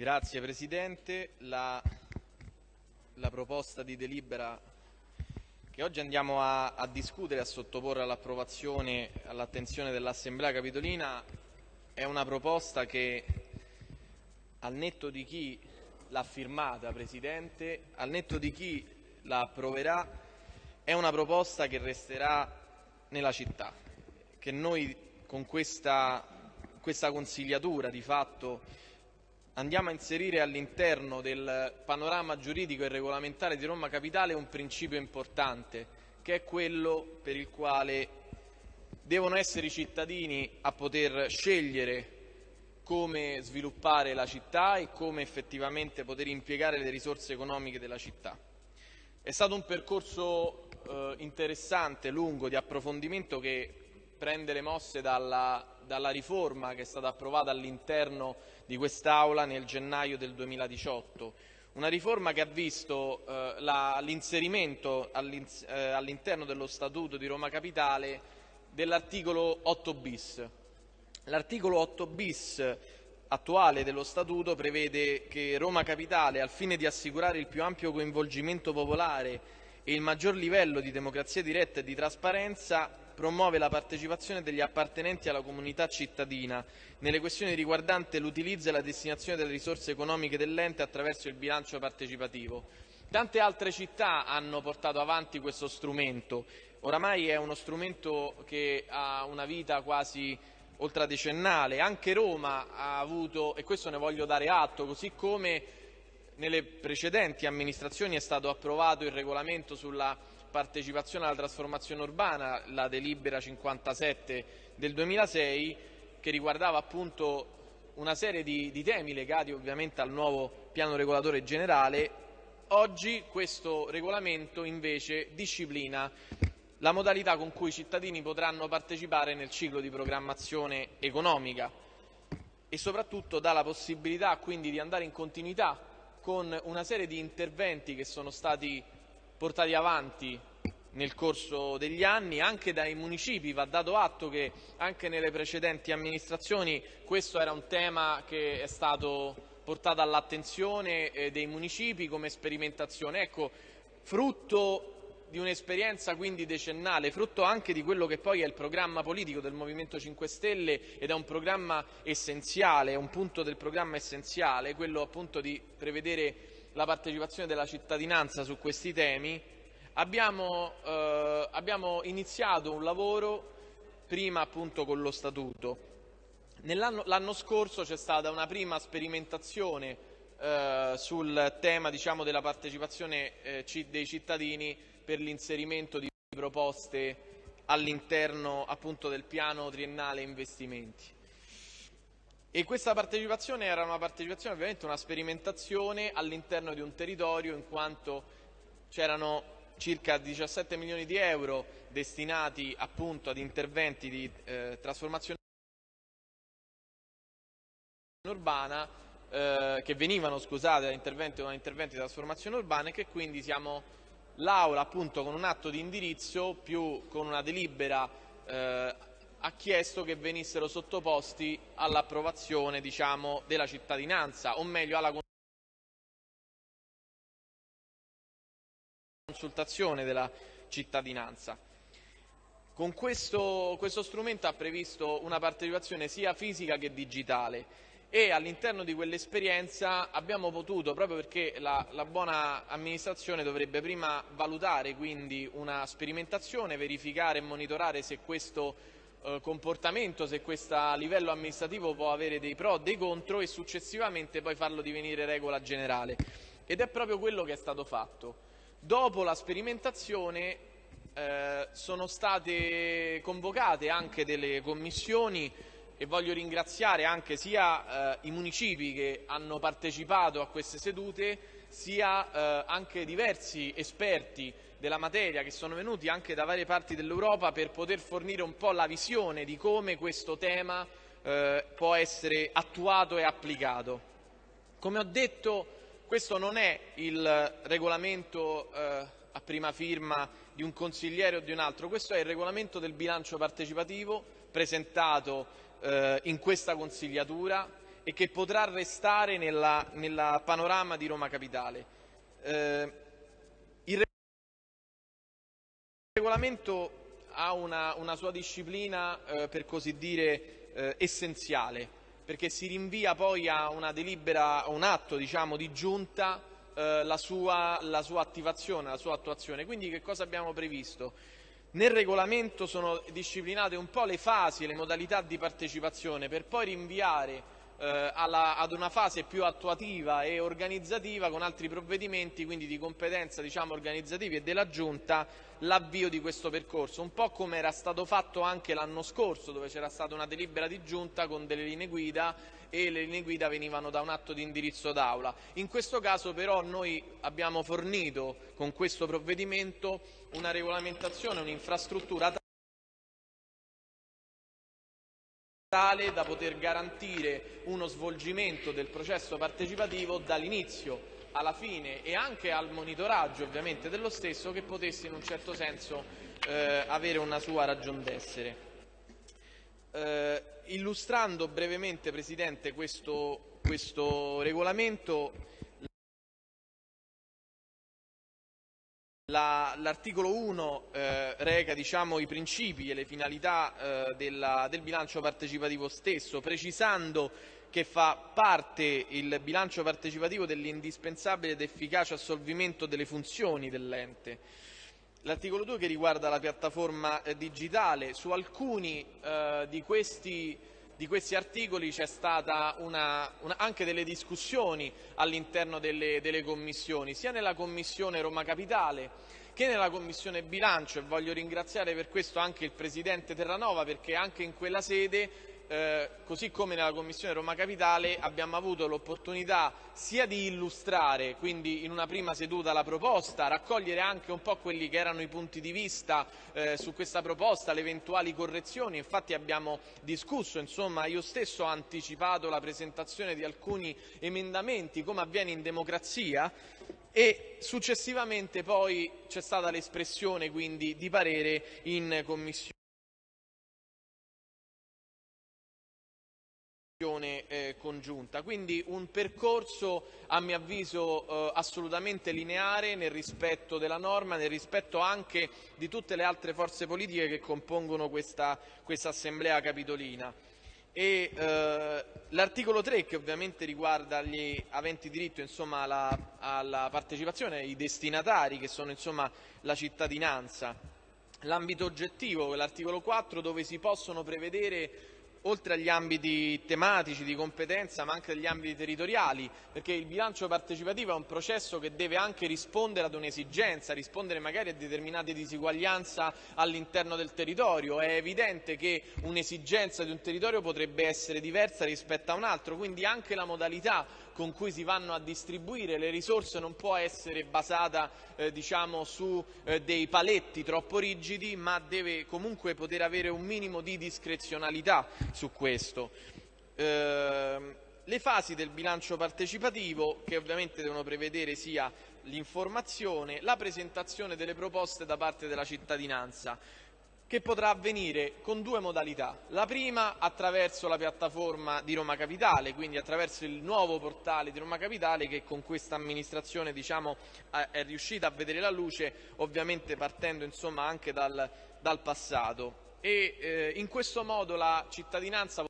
Grazie Presidente. La, la, proposta di delibera che oggi andiamo a, a discutere e a sottoporre all'approvazione all'attenzione dell'Assemblea Capitolina è una proposta che al netto di chi l'ha firmata, Presidente, al netto di chi la approverà, è una proposta che resterà nella città, che noi con questa, questa consigliatura di fatto andiamo a inserire all'interno del panorama giuridico e regolamentare di Roma Capitale un principio importante, che è quello per il quale devono essere i cittadini a poter scegliere come sviluppare la città e come effettivamente poter impiegare le risorse economiche della città. È stato un percorso eh, interessante, lungo, di approfondimento che prende le mosse dalla, dalla riforma che è stata approvata all'interno di quest'Aula nel gennaio del 2018. Una riforma che ha visto eh, l'inserimento eh, all'interno dello Statuto di Roma Capitale dell'articolo 8 bis. L'articolo 8 bis attuale dello Statuto prevede che Roma Capitale, al fine di assicurare il più ampio coinvolgimento popolare e il maggior livello di democrazia diretta e di trasparenza, promuove la partecipazione degli appartenenti alla comunità cittadina. Nelle questioni riguardanti l'utilizzo e la destinazione delle risorse economiche dell'ente attraverso il bilancio partecipativo. Tante altre città hanno portato avanti questo strumento, oramai è uno strumento che ha una vita quasi ultradecennale, anche Roma ha avuto, e questo ne voglio dare atto, così come nelle precedenti amministrazioni è stato approvato il regolamento sulla partecipazione alla trasformazione urbana, la delibera 57 del 2006, che riguardava appunto una serie di, di temi legati ovviamente al nuovo piano regolatore generale, oggi questo regolamento invece disciplina la modalità con cui i cittadini potranno partecipare nel ciclo di programmazione economica e soprattutto dà la possibilità quindi di andare in continuità con una serie di interventi che sono stati portati avanti nel corso degli anni anche dai municipi. Va dato atto che anche nelle precedenti amministrazioni questo era un tema che è stato portato all'attenzione eh, dei municipi come sperimentazione. Ecco, frutto di un'esperienza quindi decennale, frutto anche di quello che poi è il programma politico del Movimento 5 Stelle ed è un programma essenziale, un punto del programma essenziale, quello appunto di prevedere la partecipazione della cittadinanza su questi temi, abbiamo, eh, abbiamo iniziato un lavoro prima appunto con lo Statuto. L'anno scorso c'è stata una prima sperimentazione eh, sul tema diciamo, della partecipazione eh, dei cittadini per l'inserimento di proposte all'interno appunto del piano triennale investimenti. E questa partecipazione era una partecipazione, ovviamente una sperimentazione all'interno di un territorio in quanto c'erano circa 17 milioni di euro destinati appunto ad interventi di eh, trasformazione urbana eh, che venivano scusate da interventi, da interventi di trasformazione urbana e che quindi siamo l'Aula appunto con un atto di indirizzo più con una delibera eh, ha chiesto che venissero sottoposti all'approvazione diciamo, della cittadinanza, o meglio alla consultazione della cittadinanza. Con questo, questo strumento ha previsto una partecipazione sia fisica che digitale e all'interno di quell'esperienza abbiamo potuto, proprio perché la, la, buona amministrazione dovrebbe prima valutare quindi una sperimentazione, verificare e monitorare se questo eh, comportamento, se questo livello amministrativo può avere dei pro, dei contro e successivamente poi farlo divenire regola generale. Ed è proprio quello che è stato fatto. Dopo la sperimentazione eh, sono state convocate anche delle commissioni e voglio ringraziare anche sia eh, i municipi che hanno partecipato a queste sedute sia eh, anche diversi esperti della materia che sono venuti anche da varie parti dell'Europa per poter fornire un po' la visione di come questo tema eh, può essere attuato e applicato. Come ho detto, questo non è il regolamento eh, a prima firma di un consigliere o di un altro, questo è il regolamento del bilancio partecipativo presentato in questa consigliatura e che potrà restare nella, nella panorama di Roma Capitale. Eh, il regolamento ha una, una sua disciplina, eh, per così dire, eh, essenziale, perché si rinvia poi a una delibera, a un atto diciamo, di giunta eh, la sua, la sua attivazione, la sua attuazione. Quindi che cosa abbiamo previsto? Nel regolamento sono disciplinate un po' le fasi e le modalità di partecipazione per poi rinviare eh, alla, ad una fase più attuativa e organizzativa con altri provvedimenti, quindi di competenza diciamo, organizzativi e della Giunta, l'avvio di questo percorso, un po' come era stato fatto anche l'anno scorso, dove c'era stata una delibera di Giunta con delle linee guida e le linee guida venivano da un atto di indirizzo d'Aula. In questo caso però noi abbiamo fornito con questo provvedimento una regolamentazione, un'infrastruttura tale da poter garantire uno svolgimento del processo partecipativo dall'inizio alla fine e anche al monitoraggio ovviamente dello stesso che potesse in un certo senso eh, avere una sua ragion d'essere. Eh, illustrando brevemente Presidente questo, questo regolamento L'articolo 1 eh, reca diciamo, i principi e le finalità eh, della, del bilancio partecipativo stesso, precisando che fa parte il bilancio partecipativo dell'indispensabile ed efficace assolvimento delle funzioni dell'ente. L'articolo 2 che riguarda la piattaforma eh, digitale, su alcuni eh, di questi di questi articoli c'è stata una, una, anche delle discussioni all'interno delle, delle commissioni, sia nella Commissione Roma Capitale che nella Commissione Bilancio e voglio ringraziare per questo anche il Presidente Terranova perché anche in quella sede eh, così come nella Commissione Roma Capitale abbiamo avuto l'opportunità sia di illustrare, quindi in una prima seduta la proposta, raccogliere anche un po' quelli che erano i punti di vista eh, su questa proposta, le eventuali correzioni, infatti abbiamo discusso, insomma io stesso ho anticipato la presentazione di alcuni emendamenti come avviene in democrazia e successivamente poi c'è stata l'espressione quindi di parere in Commissione. Congiunta, quindi un percorso a mio avviso eh, assolutamente lineare nel rispetto della norma, nel rispetto anche di tutte le altre forze politiche che compongono questa, questa assemblea capitolina. E, eh, l'articolo 3 che ovviamente riguarda gli aventi diritto insomma, alla, alla, partecipazione, i destinatari che sono insomma, la cittadinanza. L'ambito oggettivo, l'articolo 4 dove si possono prevedere oltre agli ambiti tematici di competenza ma anche agli ambiti territoriali, perché il bilancio partecipativo è un processo che deve anche rispondere ad un'esigenza, rispondere magari a determinate disuguaglianze all'interno del territorio. È evidente che un'esigenza di un territorio potrebbe essere diversa rispetto a un altro, quindi anche la modalità con cui si vanno a distribuire le risorse non può essere basata eh, diciamo, su eh, dei paletti troppo rigidi, ma deve comunque poter avere un minimo di discrezionalità su questo. Eh, le fasi del bilancio partecipativo, che ovviamente devono prevedere sia l'informazione, la presentazione delle proposte da parte della cittadinanza che potrà avvenire con due modalità. La prima attraverso la piattaforma di Roma Capitale, quindi attraverso il nuovo portale di Roma Capitale che con questa amministrazione diciamo, è riuscita a vedere la luce, ovviamente partendo insomma, anche dal, dal passato. E, eh, in questo modo la cittadinanza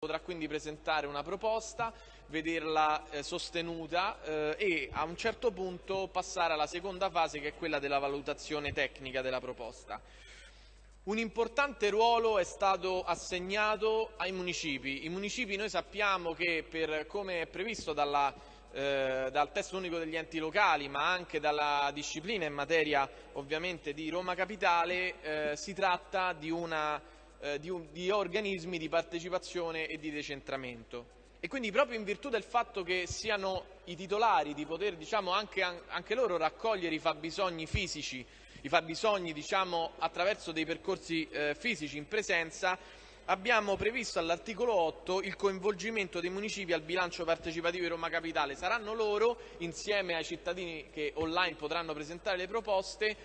potrà quindi presentare una proposta, vederla eh, sostenuta eh, e a un certo punto passare alla seconda fase che è quella della valutazione tecnica della proposta. Un importante ruolo è stato assegnato ai municipi. I municipi noi sappiamo che per come è previsto dalla, eh, dal testo unico degli enti locali ma anche dalla disciplina in materia ovviamente di Roma Capitale eh, si tratta di una di, un, di organismi di partecipazione e di decentramento. E quindi proprio in virtù del fatto che siano i titolari di poter diciamo, anche, anche, loro raccogliere i fabbisogni fisici, i fabbisogni diciamo, attraverso dei percorsi eh, fisici in presenza, abbiamo previsto all'articolo 8 il coinvolgimento dei municipi al bilancio partecipativo di Roma Capitale. Saranno loro, insieme ai cittadini che online potranno presentare le proposte,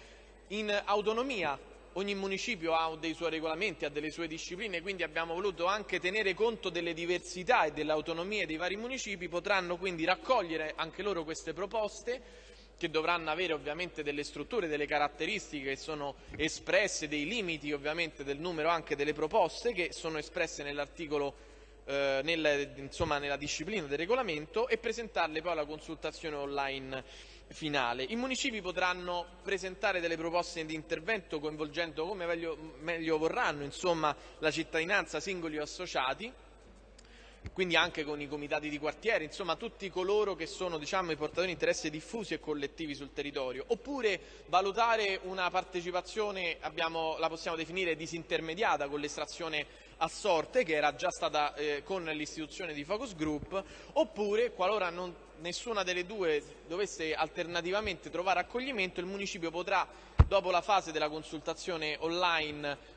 in autonomia ogni municipio ha dei suoi regolamenti, ha delle sue discipline, quindi abbiamo voluto anche tenere conto delle diversità e delle autonomie dei vari municipi, potranno quindi raccogliere anche loro queste proposte che dovranno avere ovviamente delle strutture, delle caratteristiche che sono espresse, dei limiti ovviamente del numero anche delle proposte che sono espresse nell'articolo eh, nel, insomma, nella disciplina del regolamento e presentarle poi alla consultazione online finale. I municipi potranno presentare delle proposte di intervento coinvolgendo come meglio, meglio vorranno insomma, la cittadinanza, singoli o associati quindi anche con i comitati di quartiere, insomma tutti coloro che sono diciamo, i portatori di interessi diffusi e collettivi sul territorio, oppure valutare una partecipazione, abbiamo, la possiamo definire disintermediata con l'estrazione a sorte che era già stata eh, con l'istituzione di focus group, oppure qualora non, nessuna delle due dovesse alternativamente trovare accoglimento, il municipio potrà, dopo la fase della consultazione online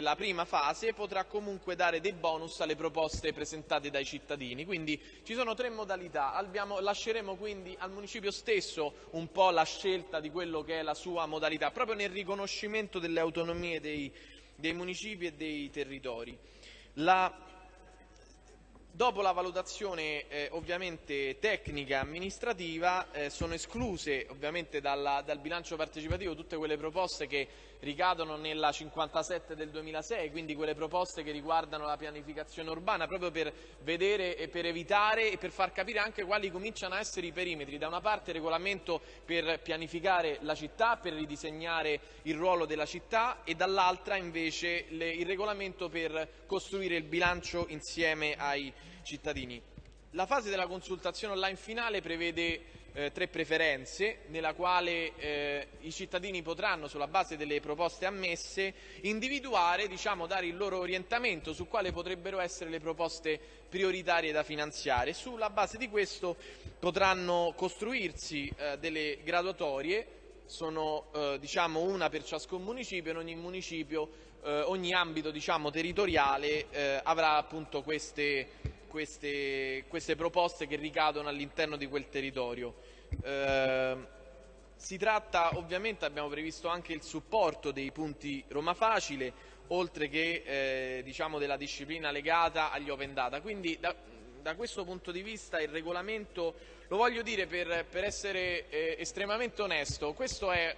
la prima fase potrà comunque dare dei bonus alle proposte presentate dai cittadini. Quindi ci sono tre modalità, Abbiamo, lasceremo quindi al municipio stesso un po' la scelta di quello che è la sua modalità, proprio nel riconoscimento delle autonomie dei, dei municipi e dei territori. La Dopo la valutazione eh, ovviamente tecnica e amministrativa eh, sono escluse ovviamente dalla, dal bilancio partecipativo tutte quelle proposte che ricadono nella 57 del 2006, quindi quelle proposte che riguardano la pianificazione urbana, proprio per vedere e per evitare e per far capire anche quali cominciano a essere i perimetri. Da una parte regolamento per pianificare la città, per ridisegnare il ruolo della città e dall'altra invece le, il regolamento per costruire il bilancio insieme ai cittadini. La fase della consultazione online finale prevede eh, tre preferenze nella quale eh, i cittadini potranno sulla base delle proposte ammesse individuare, diciamo, dare il loro orientamento su quali potrebbero essere le proposte prioritarie da finanziare. Sulla base di questo potranno costruirsi eh, delle graduatorie sono eh, diciamo una per ciascun municipio, in ogni municipio, eh, ogni ambito diciamo, territoriale eh, avrà appunto queste, queste, queste, proposte che ricadono all'interno di quel territorio. Eh, si tratta ovviamente, abbiamo previsto anche il supporto dei punti Roma Facile, oltre che eh, diciamo della disciplina legata agli open data. Quindi da, da questo punto di vista il regolamento, lo voglio dire per, per essere eh, estremamente onesto, questo è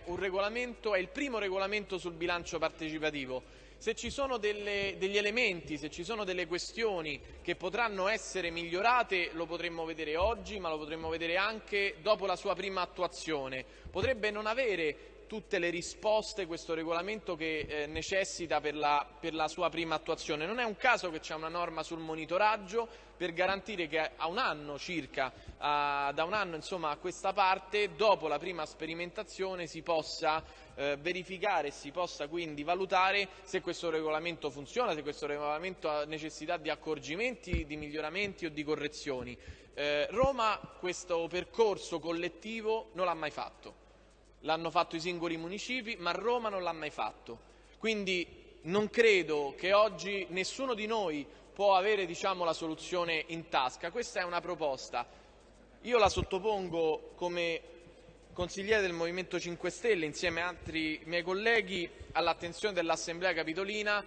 è il primo regolamento sul bilancio partecipativo. Se ci sono delle, degli elementi, se ci sono delle questioni che potranno essere migliorate, lo potremmo vedere oggi, ma lo potremmo vedere anche dopo la sua prima attuazione. Potrebbe non avere tutte le risposte questo regolamento che eh, necessita per la, per la, sua prima attuazione. Non è un caso che c'è una norma sul monitoraggio per garantire che a un anno circa, a, da un anno insomma, a questa parte, dopo la prima sperimentazione si possa eh, verificare e si possa quindi valutare se questo regolamento funziona, se questo regolamento ha necessità di accorgimenti, di miglioramenti o di correzioni. Eh, Roma questo percorso collettivo non l'ha mai fatto l'hanno fatto i singoli municipi, ma Roma non l'ha mai fatto. Quindi non credo che oggi nessuno di noi può avere diciamo, la soluzione in tasca. Questa è una proposta. Io la sottopongo come consigliere del Movimento 5 Stelle insieme a altri miei colleghi all'attenzione dell'Assemblea Capitolina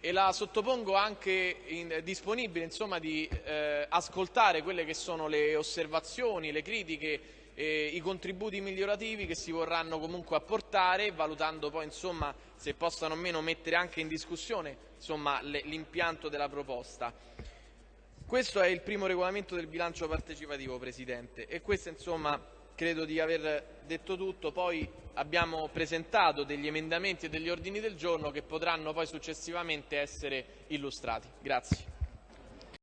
e la sottopongo anche in, disponibile insomma, di eh, ascoltare quelle che sono le osservazioni, le critiche eh, i contributi migliorativi che si vorranno comunque apportare, valutando poi insomma, se possano o meno mettere anche in discussione l'impianto della proposta. Questo è il primo regolamento del bilancio partecipativo, Presidente, e questo insomma credo di aver detto tutto. Poi abbiamo presentato degli emendamenti e degli ordini del giorno che potranno poi successivamente essere illustrati. Grazie.